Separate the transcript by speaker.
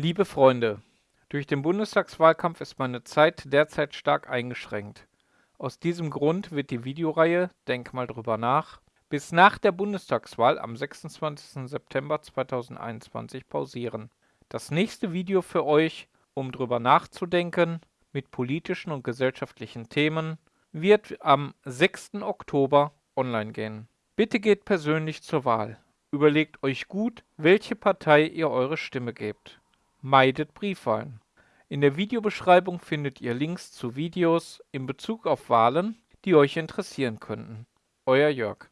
Speaker 1: Liebe Freunde, durch den Bundestagswahlkampf ist meine Zeit derzeit stark eingeschränkt. Aus diesem Grund wird die Videoreihe Denk mal drüber nach bis nach der Bundestagswahl am 26. September 2021 pausieren. Das nächste Video für euch, um drüber nachzudenken, mit politischen und gesellschaftlichen Themen, wird am 6. Oktober online gehen. Bitte geht persönlich zur Wahl. Überlegt euch gut, welche Partei ihr eure Stimme gebt. Meidet Briefwahlen. In der Videobeschreibung findet ihr Links zu Videos in Bezug auf Wahlen, die euch interessieren könnten. Euer Jörg.